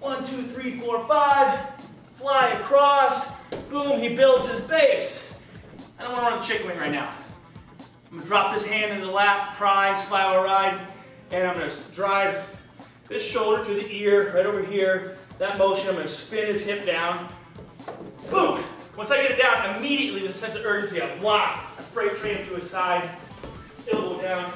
One, two, three, four, five. Fly across. Boom, he builds his base. I don't want to run a chicken wing right now. I'm gonna drop this hand in the lap, pry, spiral ride, and I'm gonna drive this shoulder to the ear, right over here. That motion, I'm gonna spin his hip down. Boom! Once I get it down, immediately with a sense of urgency, I block. a freight train to his side, elbow down,